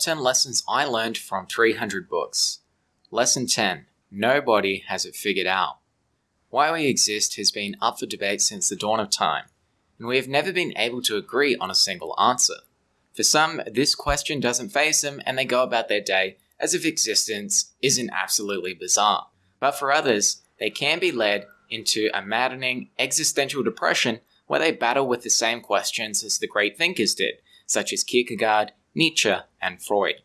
Top 10 Lessons I Learned from 300 Books. Lesson 10 Nobody has it figured out. Why we exist has been up for debate since the dawn of time, and we have never been able to agree on a single answer. For some, this question doesn't faze them and they go about their day as if existence isn't absolutely bizarre. But for others, they can be led into a maddening existential depression where they battle with the same questions as the great thinkers did, such as Kierkegaard, Nietzsche, and Freud.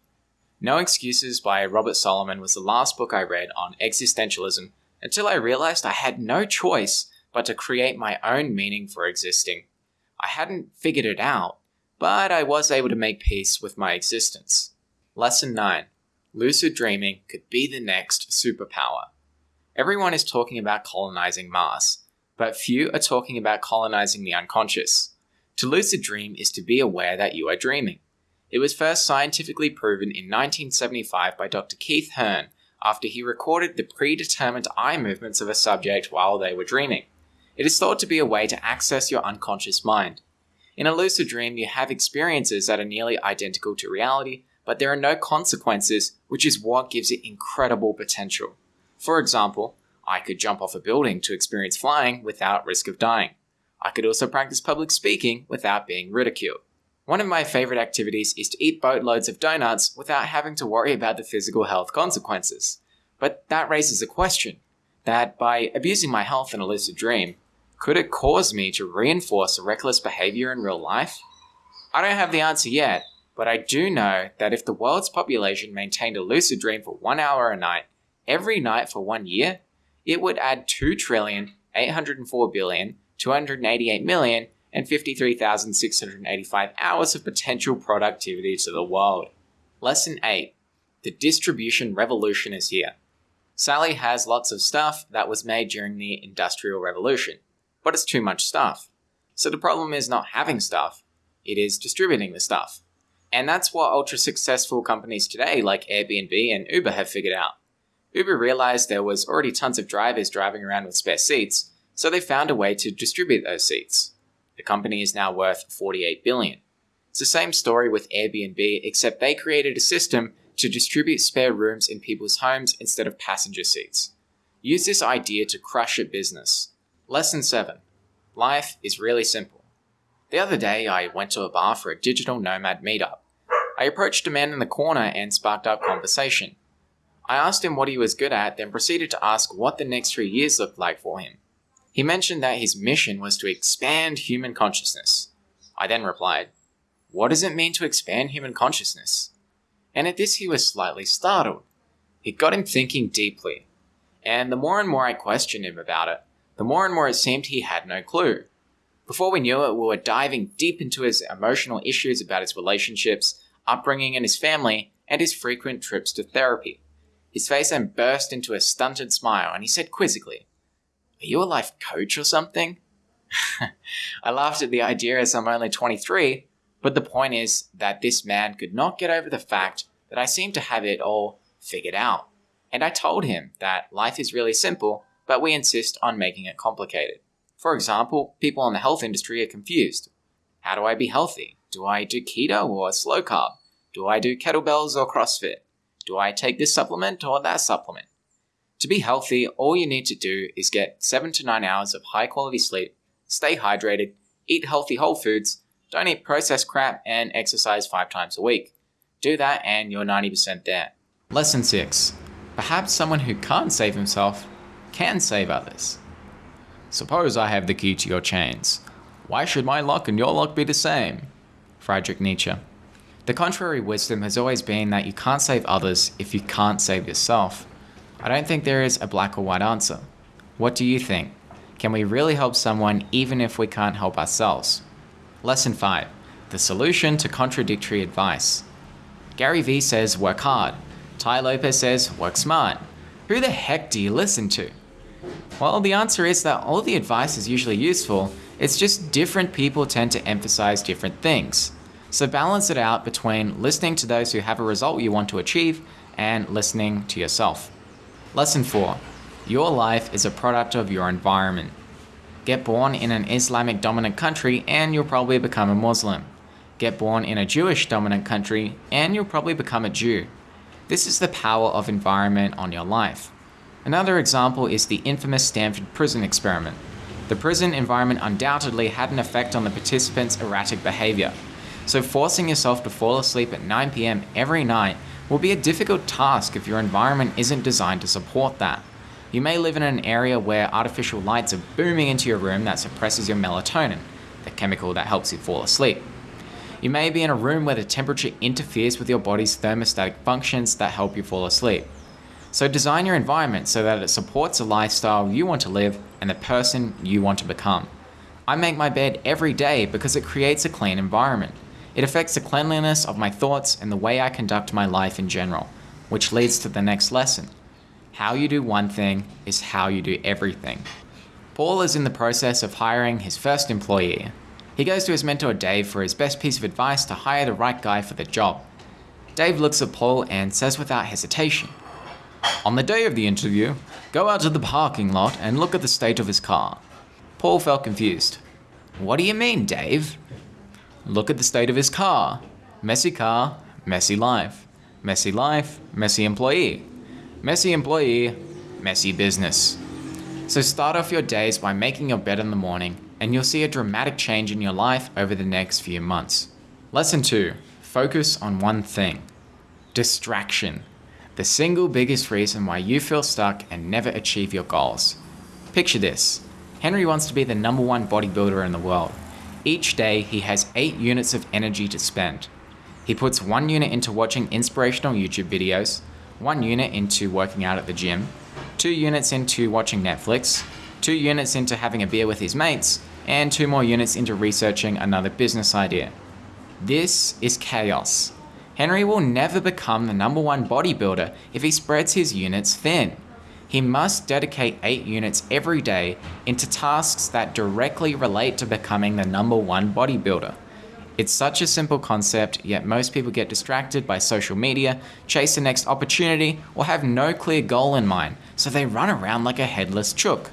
No Excuses by Robert Solomon was the last book I read on existentialism until I realized I had no choice but to create my own meaning for existing. I hadn't figured it out, but I was able to make peace with my existence. Lesson 9 Lucid dreaming could be the next superpower. Everyone is talking about colonizing Mars, but few are talking about colonizing the unconscious. To lucid dream is to be aware that you are dreaming. It was first scientifically proven in 1975 by Dr. Keith Hearne after he recorded the predetermined eye movements of a subject while they were dreaming. It is thought to be a way to access your unconscious mind. In a lucid dream, you have experiences that are nearly identical to reality, but there are no consequences, which is what gives it incredible potential. For example, I could jump off a building to experience flying without risk of dying. I could also practice public speaking without being ridiculed. One of my favorite activities is to eat boatloads of donuts without having to worry about the physical health consequences. But that raises a question that by abusing my health in a lucid dream, could it cause me to reinforce a reckless behavior in real life? I don't have the answer yet, but I do know that if the world's population maintained a lucid dream for one hour a night, every night for one year, it would add 2 trillion, 804 billion, 288 million, and 53,685 hours of potential productivity to the world. Lesson 8 The distribution revolution is here. Sally has lots of stuff that was made during the Industrial Revolution, but it's too much stuff. So the problem is not having stuff, it is distributing the stuff. And that's what ultra successful companies today like Airbnb and Uber have figured out. Uber realized there was already tons of drivers driving around with spare seats, so they found a way to distribute those seats. The company is now worth 48 billion. It's the same story with Airbnb, except they created a system to distribute spare rooms in people's homes instead of passenger seats. Use this idea to crush a business. Lesson 7 Life is really simple. The other day, I went to a bar for a digital nomad meetup. I approached a man in the corner and sparked up conversation. I asked him what he was good at, then proceeded to ask what the next three years looked like for him. He mentioned that his mission was to expand human consciousness. I then replied, What does it mean to expand human consciousness? And at this he was slightly startled. It got him thinking deeply. And the more and more I questioned him about it, the more and more it seemed he had no clue. Before we knew it, we were diving deep into his emotional issues about his relationships, upbringing, and his family, and his frequent trips to therapy. His face then burst into a stunted smile, and he said quizzically, you a life coach or something? I laughed at the idea as I'm only 23, but the point is that this man could not get over the fact that I seemed to have it all figured out. And I told him that life is really simple, but we insist on making it complicated. For example, people in the health industry are confused. How do I be healthy? Do I do keto or slow carb? Do I do kettlebells or CrossFit? Do I take this supplement or that supplement? To be healthy, all you need to do is get 7 to 9 hours of high quality sleep, stay hydrated, eat healthy whole foods, don't eat processed crap, and exercise 5 times a week. Do that and you're 90% there. Lesson 6 Perhaps someone who can't save himself can save others. Suppose I have the key to your chains. Why should my lock and your lock be the same? Friedrich Nietzsche. The contrary wisdom has always been that you can't save others if you can't save yourself. I don't think there is a black or white answer. What do you think? Can we really help someone even if we can't help ourselves? Lesson 5 The solution to contradictory advice. Gary Vee says work hard. Tai Lopez says work smart. Who the heck do you listen to? Well, the answer is that all the advice is usually useful, it's just different people tend to emphasize different things. So balance it out between listening to those who have a result you want to achieve and listening to yourself. Lesson 4 Your life is a product of your environment. Get born in an Islamic dominant country and you'll probably become a Muslim. get born in a Jewish dominant country, and you'll probably become a Jew. This is the power of environment on your life. Another example is the infamous Stanford prison experiment. The prison environment undoubtedly had an effect on the participants' erratic behavior. So, forcing yourself to fall asleep at 9 pm every night will be a difficult task if your environment isn't designed to support that. You may live in an area where artificial lights are booming into your room that suppresses your melatonin, the chemical that helps you fall asleep. You may be in a room where the temperature interferes with your body's thermostatic functions that help you fall asleep. So design your environment so that it supports the lifestyle you want to live and the person you want to become. I make my bed every day because it creates a clean environment. It affects the cleanliness of my thoughts and the way I conduct my life in general, which leads to the next lesson. How you do one thing is how you do everything. Paul is in the process of hiring his first employee. He goes to his mentor Dave for his best piece of advice to hire the right guy for the job. Dave looks at Paul and says without hesitation, On the day of the interview, go out to the parking lot and look at the state of his car. Paul felt confused. What do you mean, Dave? Look at the state of his car. Messy car, messy life. Messy life, messy employee. Messy employee, messy business. So start off your days by making your bed in the morning, and you'll see a dramatic change in your life over the next few months. Lesson 2 Focus on one thing distraction. The single biggest reason why you feel stuck and never achieve your goals. Picture this Henry wants to be the number one bodybuilder in the world. Each day, he has 8 units of energy to spend. He puts 1 unit into watching inspirational YouTube videos, 1 unit into working out at the gym, 2 units into watching Netflix, 2 units into having a beer with his mates, and 2 more units into researching another business idea. This is chaos. Henry will never become the number one bodybuilder if he spreads his units thin he must dedicate 8 units every day into tasks that directly relate to becoming the number one bodybuilder. It's such a simple concept, yet most people get distracted by social media, chase the next opportunity, or have no clear goal in mind, so they run around like a headless chook.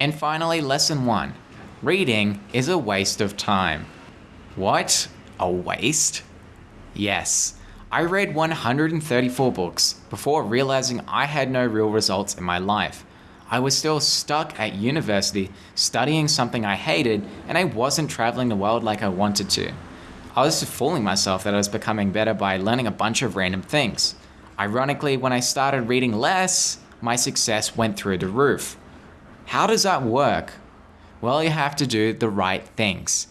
And finally, lesson 1 Reading is a waste of time. What? A waste? Yes. I read 134 books before realizing I had no real results in my life. I was still stuck at university studying something I hated and I wasn't traveling the world like I wanted to. I was fooling myself that I was becoming better by learning a bunch of random things. Ironically, when I started reading less, my success went through the roof. How does that work? Well, you have to do the right things.